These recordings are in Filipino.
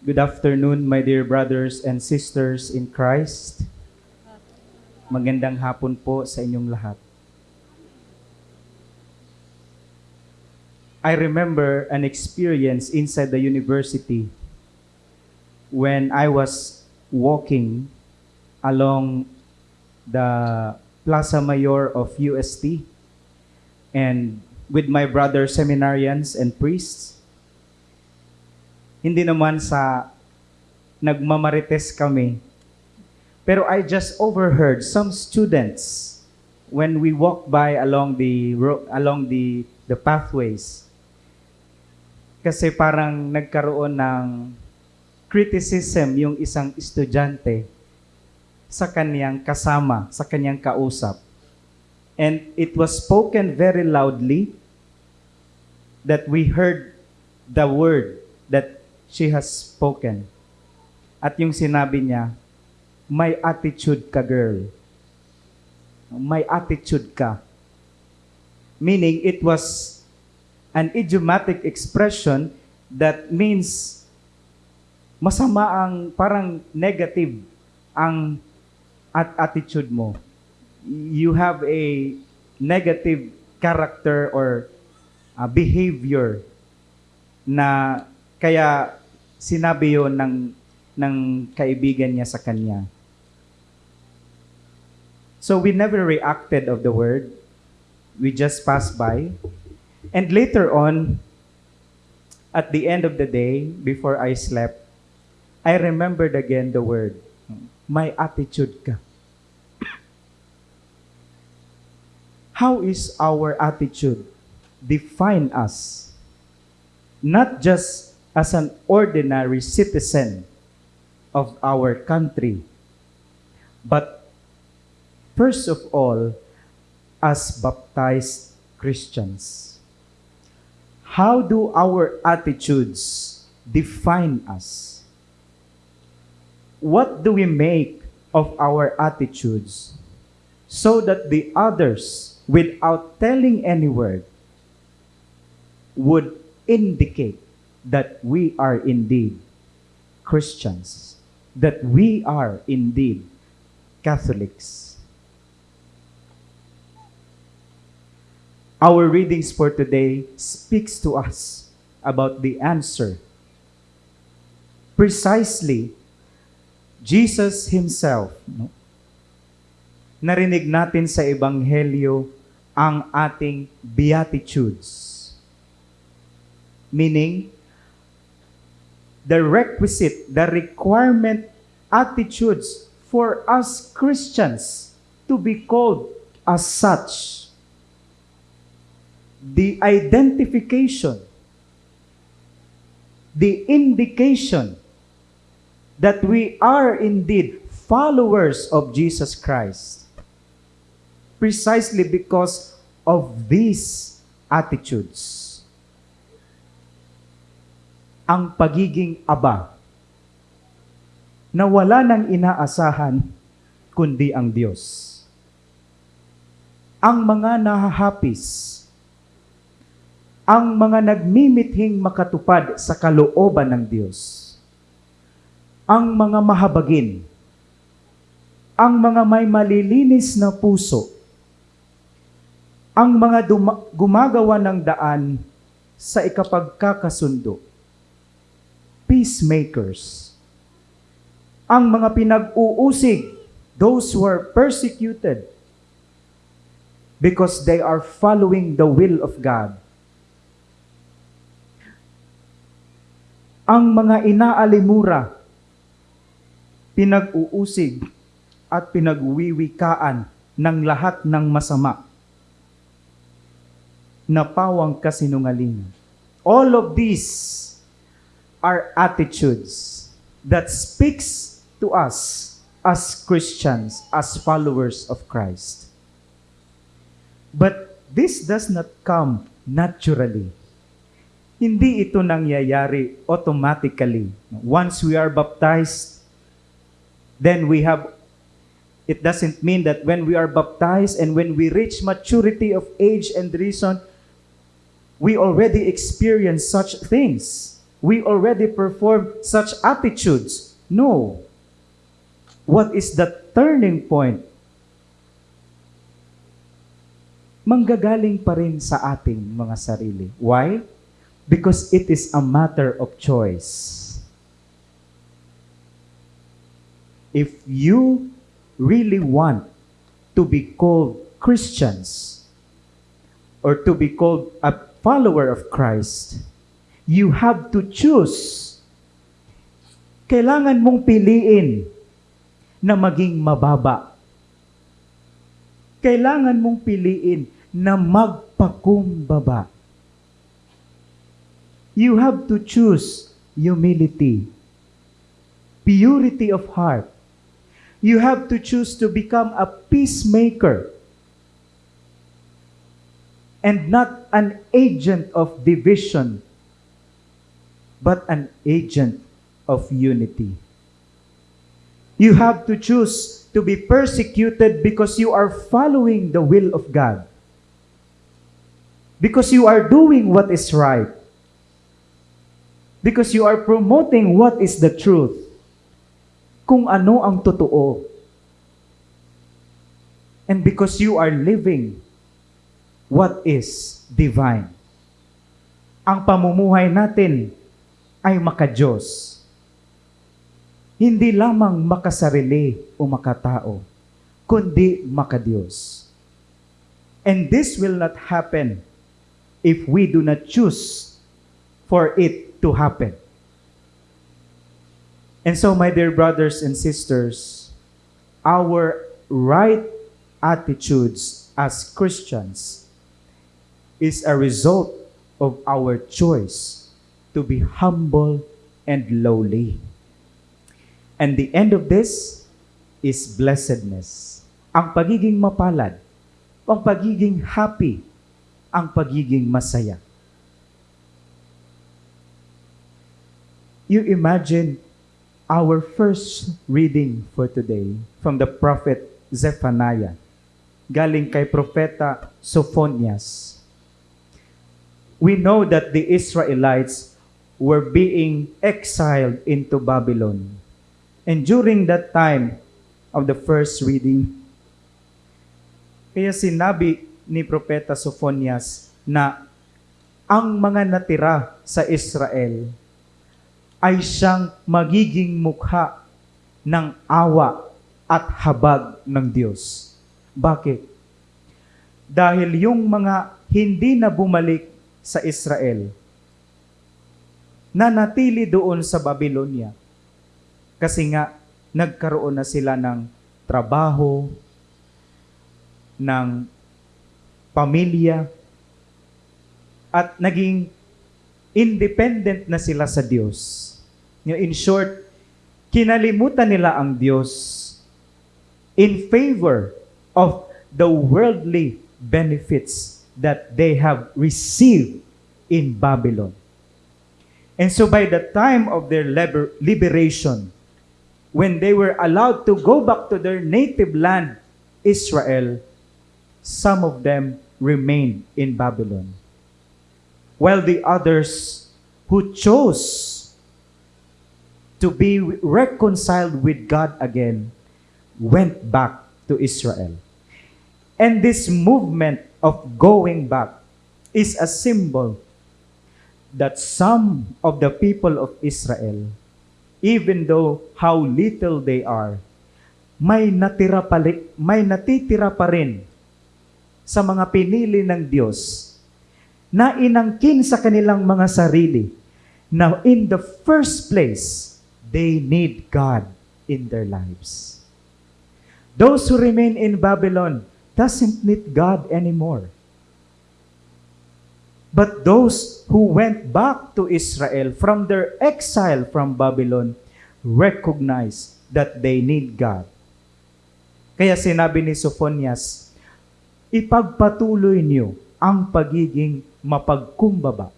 Good afternoon, my dear brothers and sisters in Christ. Magandang hapon po sa inyong lahat. I remember an experience inside the university when I was walking along the Plaza Mayor of UST and with my brother seminarians and priests. Hindi naman sa nagmamarites kami. Pero I just overheard some students when we walk by along the along the the pathways. Kasi parang nagkaroon ng criticism yung isang estudyante sa kanyang kasama, sa kanyang kausap. And it was spoken very loudly that we heard the word that she has spoken. At yung sinabi niya, may attitude ka girl. May attitude ka. Meaning it was an idiomatic expression that means masama ang parang negative ang at attitude mo. You have a negative character or uh, behavior na kaya sinabi yon ng ng kaibigan niya sa kanya. So we never reacted of the word. We just passed by. And later on, at the end of the day, before I slept, I remembered again the word, may attitude ka. How is our attitude define us? Not just as an ordinary citizen of our country, but first of all, as baptized Christians. How do our attitudes define us? What do we make of our attitudes so that the others, without telling any word, would indicate that we are indeed Christians, that we are indeed Catholics? Our readings for today speaks to us about the answer. Precisely, Jesus himself, no? narinig natin sa ebanghelyo ang ating beatitudes. Meaning, the requisite, the requirement attitudes for us Christians to be called as such the identification, the indication that we are indeed followers of Jesus Christ. Precisely because of these attitudes. Ang pagiging aba. Na wala nang inaasahan kundi ang Diyos. Ang mga nahahapis ang mga nagmimithing makatupad sa kalooban ng Diyos, ang mga mahabagin, ang mga may malilinis na puso, ang mga gumagawa ng daan sa ikapagkakasundo, peacemakers, ang mga pinag-uusig, those who are persecuted, because they are following the will of God. Ang mga inaalimura, pinag-uusig at pinagwiwikaan ng lahat ng masama. Na pawang kasinungalingan. All of these are attitudes that speaks to us as Christians, as followers of Christ. But this does not come naturally hindi ito nangyayari automatically. Once we are baptized, then we have, it doesn't mean that when we are baptized and when we reach maturity of age and reason, we already experience such things. We already perform such attitudes. No. What is the turning point? Manggagaling pa rin sa ating mga sarili. Why? Because it is a matter of choice. If you really want to be called Christians or to be called a follower of Christ, you have to choose. Kailangan mong piliin na maging mababa. Kailangan mong piliin na magpakumbaba. You have to choose humility, purity of heart. You have to choose to become a peacemaker and not an agent of division, but an agent of unity. You have to choose to be persecuted because you are following the will of God. Because you are doing what is right. Because you are promoting what is the truth. Kung ano ang totoo. And because you are living what is divine. Ang pamumuhay natin ay makadiyos. Hindi lamang makasarili o makatao, kundi makadiyos. And this will not happen if we do not choose for it to happen. And so, my dear brothers and sisters, our right attitudes as Christians is a result of our choice to be humble and lowly. And the end of this is blessedness. Ang pagiging mapalad, ang pagiging happy, ang pagiging masaya. You imagine our first reading for today from the prophet Zephaniah, galing kay propeta Sophonias. We know that the Israelites were being exiled into Babylon. And during that time of the first reading, kaya sinabi ni Propeta Sophonias na ang mga natira sa Israel ay siyang magiging mukha ng awa at habag ng Diyos. Bakit? Dahil yung mga hindi na bumalik sa Israel, na natili doon sa Babylonia, kasi nga nagkaroon na sila ng trabaho, ng pamilya, at naging independent na sila sa Diyos. In short, kinalimutan nila ang Diyos in favor of the worldly benefits that they have received in Babylon. And so by the time of their liber- liberation, when they were allowed to go back to their native land, Israel, some of them remained in Babylon. While the others who chose to be reconciled with God again went back to Israel. And this movement of going back is a symbol that some of the people of Israel, even though how little they are, may natira pa, may natitira pa rin sa mga pinili ng Diyos na inangkin sa kanilang mga sarili na in the first place, they need God in their lives. Those who remain in Babylon doesn't need God anymore. But those who went back to Israel from their exile from Babylon recognize that they need God. Kaya sinabi ni Sophonias, ipagpatuloy niyo ang pagiging mapagkumbaba,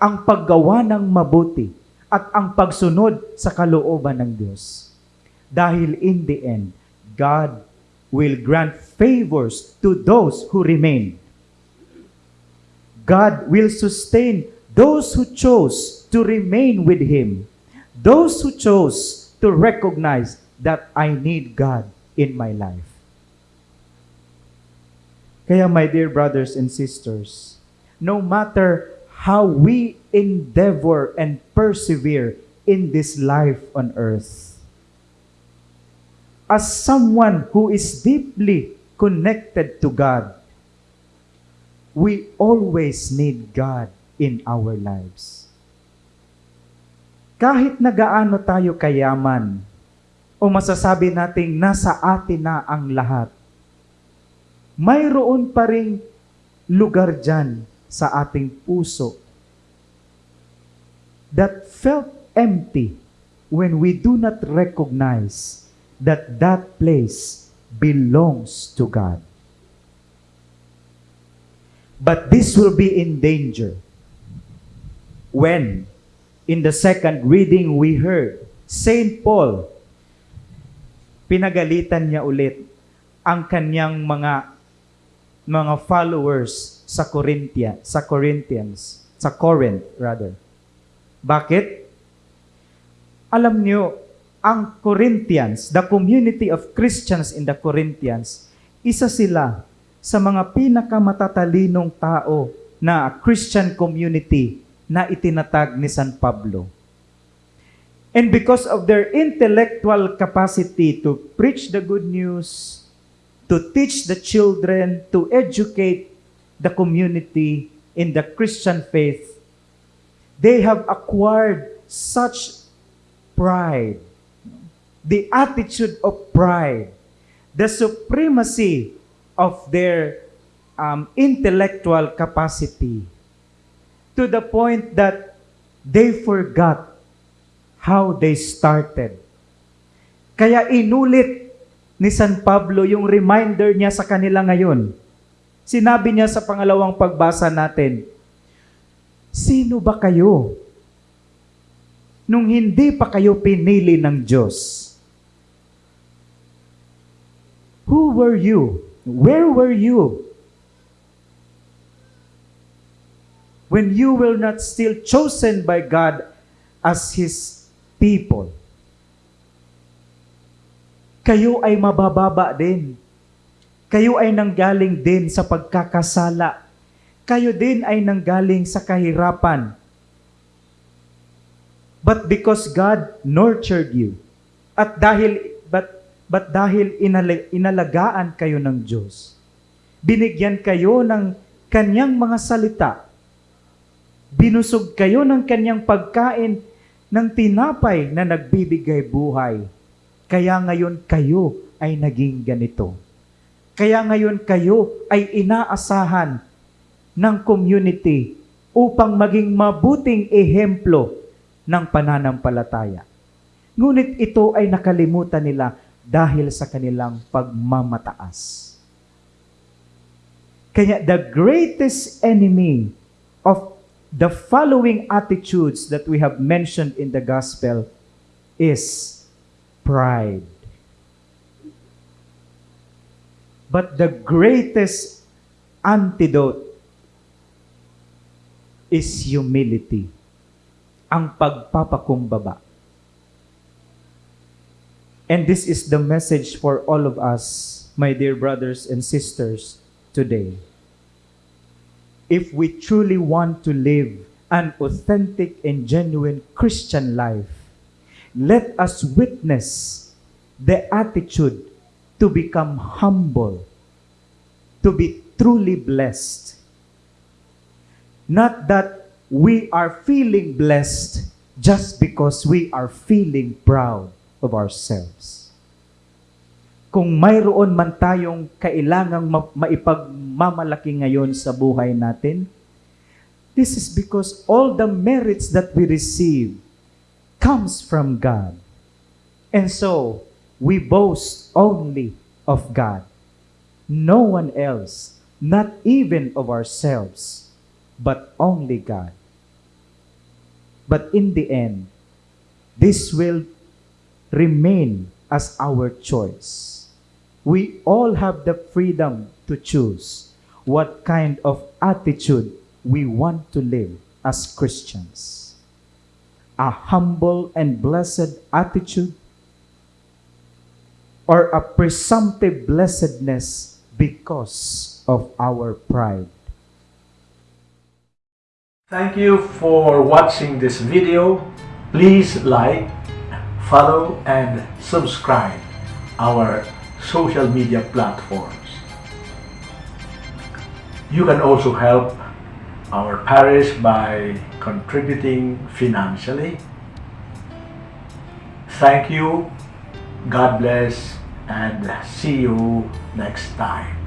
ang paggawa ng mabuti, at ang pagsunod sa kalooban ng Diyos. Dahil in the end, God will grant favors to those who remain. God will sustain those who chose to remain with Him, those who chose to recognize that I need God in my life. Kaya my dear brothers and sisters, no matter how we endeavor and persevere in this life on earth, as someone who is deeply connected to God, we always need God in our lives. Kahit na gaano tayo kayaman, o masasabi nating nasa atin na ang lahat, mayroon pa ring lugar dyan sa ating puso that felt empty when we do not recognize that that place belongs to God. But this will be in danger when, in the second reading we heard, St. Paul, pinagalitan niya ulit ang kanyang mga mga followers sa Corinthia, sa Corinthians, sa Corinth rather. Bakit? Alam niyo, ang Corinthians, the community of Christians in the Corinthians, isa sila sa mga pinakamatatalinong tao na Christian community na itinatag ni San Pablo. And because of their intellectual capacity to preach the good news, to teach the children, to educate the community in the Christian faith, they have acquired such pride, the attitude of pride, the supremacy of their um, intellectual capacity to the point that they forgot how they started. Kaya inulit ni San Pablo yung reminder niya sa kanila ngayon. Sinabi niya sa pangalawang pagbasa natin, Sino ba kayo? Nung hindi pa kayo pinili ng Diyos. Who were you? Where were you? When you were not still chosen by God as His people. Kayo ay mabababa din. Kayo ay nanggaling din sa pagkakasala. Kayo din ay nanggaling sa kahirapan. But because God nurtured you, at dahil but dahil inala, inalagaan kayo ng Diyos, binigyan kayo ng kanyang mga salita, binusog kayo ng kanyang pagkain ng tinapay na nagbibigay buhay. Kaya ngayon kayo ay naging ganito. Kaya ngayon kayo ay inaasahan ng community upang maging mabuting ehemplo ng pananampalataya. Ngunit ito ay nakalimutan nila dahil sa kanilang pagmamataas. Kaya the greatest enemy of the following attitudes that we have mentioned in the gospel is pride. But the greatest antidote is humility. Ang pagpapakumbaba. And this is the message for all of us, my dear brothers and sisters, today. If we truly want to live an authentic and genuine Christian life, let us witness the attitude to become humble, to be truly blessed. Not that we are feeling blessed just because we are feeling proud of ourselves. Kung mayroon man tayong kailangang ma- maipagmamalaki ngayon sa buhay natin, this is because all the merits that we receive comes from God. And so, we boast only of God. No one else, not even of ourselves, but only God. But in the end, this will remain as our choice. We all have the freedom to choose what kind of attitude we want to live as Christians? A humble and blessed attitude? Or a presumptive blessedness because of our pride? Thank you for watching this video. Please like, follow, and subscribe our social media platforms. You can also help our parish by contributing financially. Thank you, God bless, and see you next time.